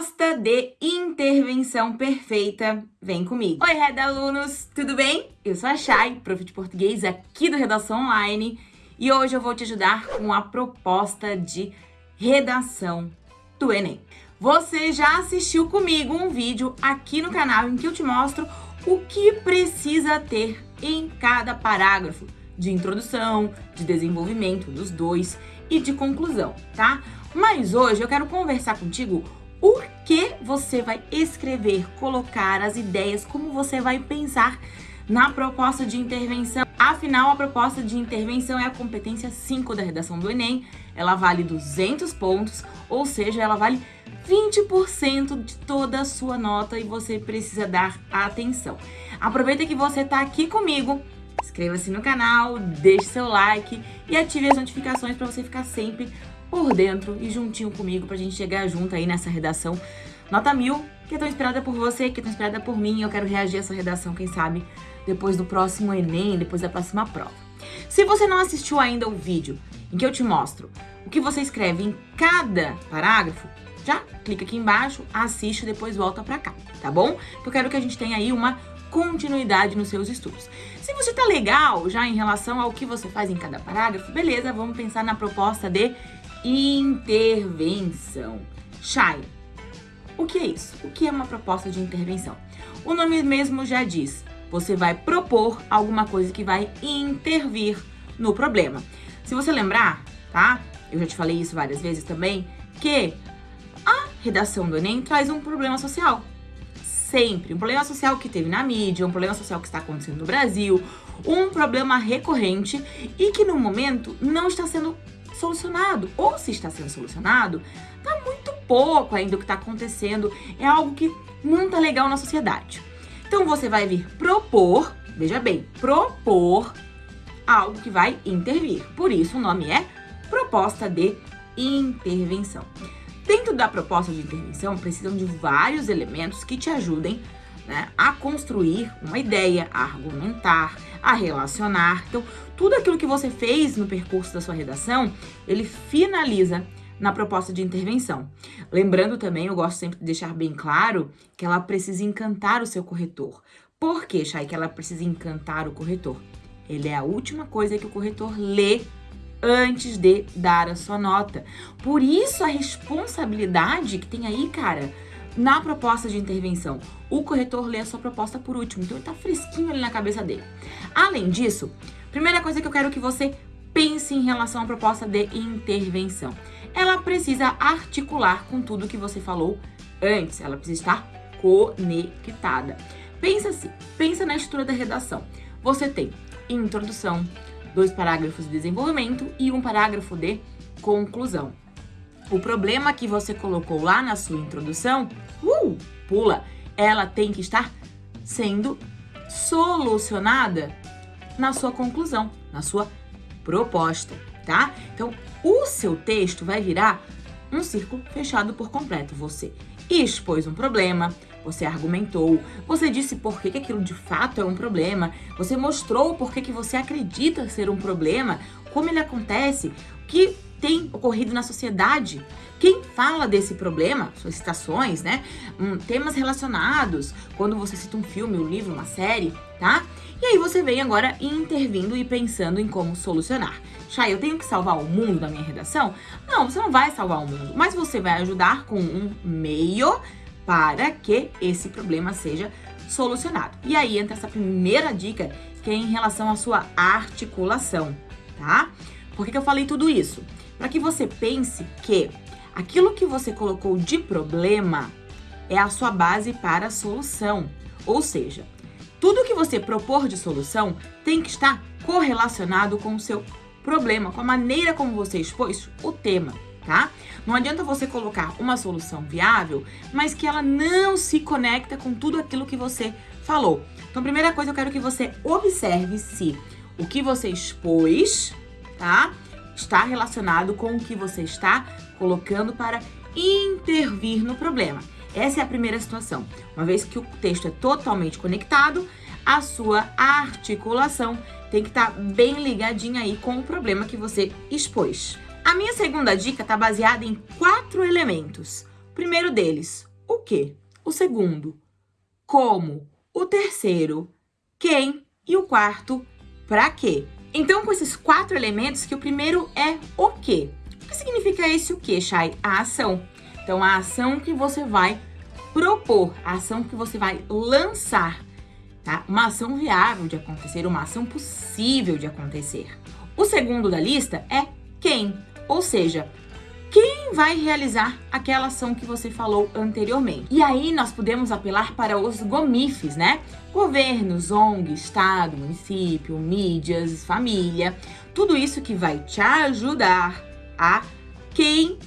proposta de intervenção perfeita. Vem comigo. Oi, Red Alunos, tudo bem? Eu sou a Chay, prof de português aqui do Redação Online, e hoje eu vou te ajudar com a proposta de redação do Enem. Você já assistiu comigo um vídeo aqui no canal em que eu te mostro o que precisa ter em cada parágrafo de introdução, de desenvolvimento dos dois e de conclusão, tá? Mas hoje eu quero conversar contigo o que você vai escrever, colocar as ideias, como você vai pensar na proposta de intervenção. Afinal, a proposta de intervenção é a competência 5 da redação do Enem. Ela vale 200 pontos, ou seja, ela vale 20% de toda a sua nota e você precisa dar atenção. Aproveita que você está aqui comigo, inscreva-se no canal, deixe seu like e ative as notificações para você ficar sempre por dentro e juntinho comigo pra gente chegar junto aí nessa redação nota mil, que é tão inspirada por você, que é tão inspirada por mim. Eu quero reagir a essa redação, quem sabe, depois do próximo Enem, depois da próxima prova. Se você não assistiu ainda o vídeo em que eu te mostro o que você escreve em cada parágrafo, já clica aqui embaixo, assiste e depois volta pra cá, tá bom? Eu quero que a gente tenha aí uma continuidade nos seus estudos. Se você tá legal já em relação ao que você faz em cada parágrafo, beleza, vamos pensar na proposta de intervenção. Chay, o que é isso? O que é uma proposta de intervenção? O nome mesmo já diz, você vai propor alguma coisa que vai intervir no problema. Se você lembrar, tá? Eu já te falei isso várias vezes também, que a redação do Enem traz um problema social. Sempre. Um problema social que teve na mídia, um problema social que está acontecendo no Brasil, um problema recorrente e que no momento não está sendo solucionado. Ou se está sendo solucionado, tá muito pouco ainda o que está acontecendo. É algo que não tá legal na sociedade. Então você vai vir propor, veja bem, propor algo que vai intervir. Por isso o nome é proposta de intervenção. Dentro da proposta de intervenção, precisam de vários elementos que te ajudem né, a construir uma ideia, a argumentar, a relacionar. Então, tudo aquilo que você fez no percurso da sua redação, ele finaliza na proposta de intervenção. Lembrando também, eu gosto sempre de deixar bem claro que ela precisa encantar o seu corretor. Por que, Chay, que ela precisa encantar o corretor? Ele é a última coisa que o corretor lê antes de dar a sua nota. Por isso a responsabilidade que tem aí, cara, na proposta de intervenção. O corretor lê a sua proposta por último, então ele tá fresquinho ali na cabeça dele. Além disso, primeira coisa que eu quero que você pense em relação à proposta de intervenção. Ela precisa articular com tudo que você falou antes, ela precisa estar conectada. Pensa assim, pensa na estrutura da redação. Você tem introdução, dois parágrafos de desenvolvimento e um parágrafo de conclusão. O problema que você colocou lá na sua introdução, uh, pula, ela tem que estar sendo solucionada na sua conclusão, na sua proposta, tá? Então, o seu texto vai virar um círculo fechado por completo. Você expôs um problema, você argumentou, você disse por que, que aquilo de fato é um problema, você mostrou por que, que você acredita ser um problema, como ele acontece, que tem ocorrido na sociedade. Quem fala desse problema, suas citações, né? Um, temas relacionados, quando você cita um filme, um livro, uma série, tá? E aí você vem agora intervindo e pensando em como solucionar. Chay, eu tenho que salvar o mundo da minha redação? Não, você não vai salvar o mundo, mas você vai ajudar com um meio para que esse problema seja solucionado. E aí entra essa primeira dica, que é em relação à sua articulação, tá? Por que, que eu falei tudo isso? Para que você pense que aquilo que você colocou de problema é a sua base para a solução. Ou seja, tudo que você propor de solução tem que estar correlacionado com o seu problema, com a maneira como você expôs o tema, tá? Não adianta você colocar uma solução viável, mas que ela não se conecta com tudo aquilo que você falou. Então, primeira coisa, eu quero que você observe se o que você expôs, tá? Está relacionado com o que você está colocando para intervir no problema. Essa é a primeira situação. Uma vez que o texto é totalmente conectado, a sua articulação tem que estar tá bem ligadinha aí com o problema que você expôs. A minha segunda dica está baseada em quatro elementos. O primeiro deles, o que. O segundo, como. O terceiro, quem. E o quarto, para quê. Então, com esses quatro elementos, que o primeiro é o quê. O que significa esse o quê, Chay? A ação. Então, a ação que você vai propor, a ação que você vai lançar, tá? Uma ação viável de acontecer, uma ação possível de acontecer. O segundo da lista é quem, ou seja, vai realizar aquela ação que você falou anteriormente. E aí nós podemos apelar para os GOMIFs, né? Governos, ONG, Estado, município, mídias, família, tudo isso que vai te ajudar a quem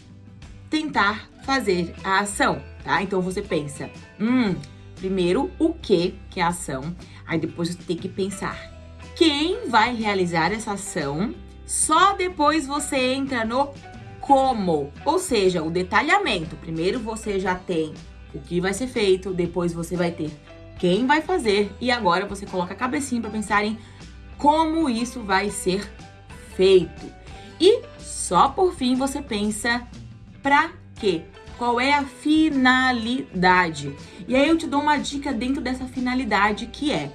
tentar fazer a ação, tá? Então você pensa, hum, primeiro o que, que é a ação, aí depois você tem que pensar quem vai realizar essa ação, só depois você entra no como, ou seja, o detalhamento. Primeiro você já tem o que vai ser feito, depois você vai ter quem vai fazer e agora você coloca a cabecinha para pensar em como isso vai ser feito. E só por fim você pensa para quê? Qual é a finalidade? E aí eu te dou uma dica dentro dessa finalidade que é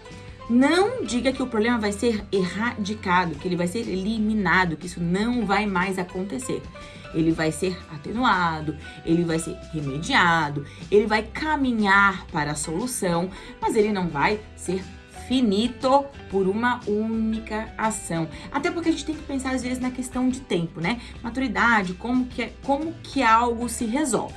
não diga que o problema vai ser erradicado, que ele vai ser eliminado, que isso não vai mais acontecer ele vai ser atenuado, ele vai ser remediado, ele vai caminhar para a solução, mas ele não vai ser finito por uma única ação. Até porque a gente tem que pensar às vezes na questão de tempo, né? Maturidade, como que, é, como que algo se resolve.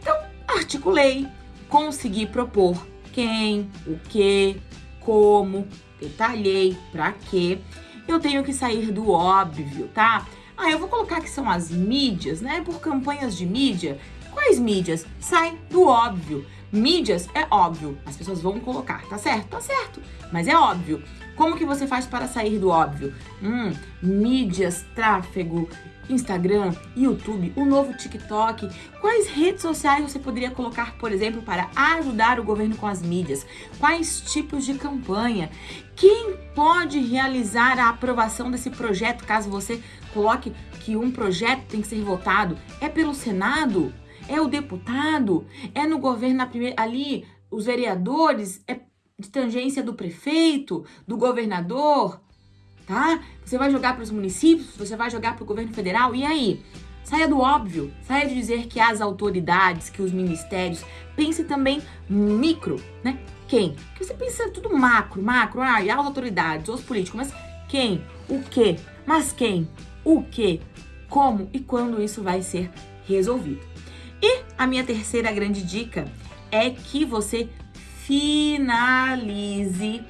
Então, articulei, consegui propor quem, o que, como, detalhei, para quê. Eu tenho que sair do óbvio, tá? Ah, eu vou colocar que são as mídias, né? Por campanhas de mídia. Quais mídias? Sai do óbvio. Mídias é óbvio, as pessoas vão colocar, tá certo? Tá certo, mas é óbvio. Como que você faz para sair do óbvio? Hum, mídias, tráfego, Instagram, YouTube, o novo TikTok. Quais redes sociais você poderia colocar, por exemplo, para ajudar o governo com as mídias? Quais tipos de campanha? Quem pode realizar a aprovação desse projeto, caso você coloque que um projeto tem que ser votado? É pelo Senado? É o deputado? É no governo ali, os vereadores? É de tangência do prefeito, do governador? Tá? Você vai jogar para os municípios, você vai jogar para o governo federal, e aí? Saia do óbvio, saia de dizer que as autoridades, que os ministérios, pense também micro, né? Quem? Porque você pensa tudo macro, macro, ah, e as autoridades, os políticos, mas quem? O que? Mas quem? O que? Como e quando isso vai ser resolvido? E a minha terceira grande dica é que você finalize,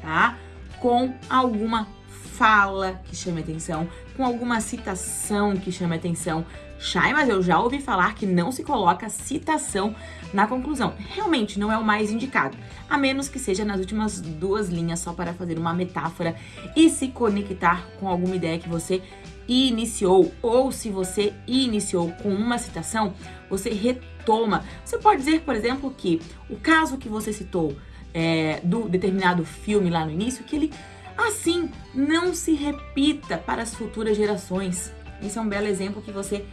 tá? Com alguma fala que chame atenção, com alguma citação que chame atenção. Chay, mas eu já ouvi falar que não se coloca citação na conclusão. Realmente não é o mais indicado, a menos que seja nas últimas duas linhas só para fazer uma metáfora e se conectar com alguma ideia que você iniciou, ou se você iniciou com uma citação, você retoma. Você pode dizer, por exemplo, que o caso que você citou é, do determinado filme lá no início, que ele Assim, não se repita para as futuras gerações. Esse é um belo exemplo que você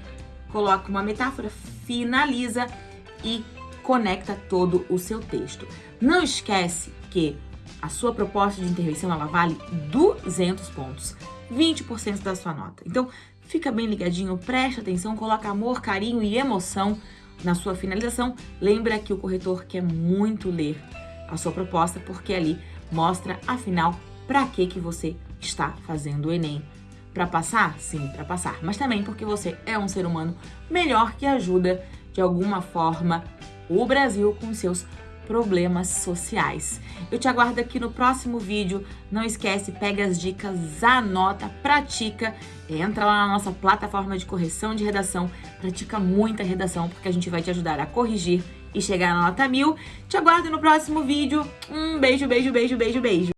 coloca uma metáfora, finaliza e conecta todo o seu texto. Não esquece que a sua proposta de intervenção ela vale 200 pontos, 20% da sua nota. Então, fica bem ligadinho, preste atenção, coloca amor, carinho e emoção na sua finalização. Lembra que o corretor quer muito ler a sua proposta, porque ali mostra, afinal, para que que você está fazendo o Enem? Para passar? Sim, para passar, mas também porque você é um ser humano melhor que ajuda de alguma forma o Brasil com seus problemas sociais. Eu te aguardo aqui no próximo vídeo. Não esquece, pega as dicas, anota, pratica, entra lá na nossa plataforma de correção de redação, pratica muita redação, porque a gente vai te ajudar a corrigir e chegar na nota mil. Te aguardo no próximo vídeo. Um beijo, beijo, beijo, beijo, beijo.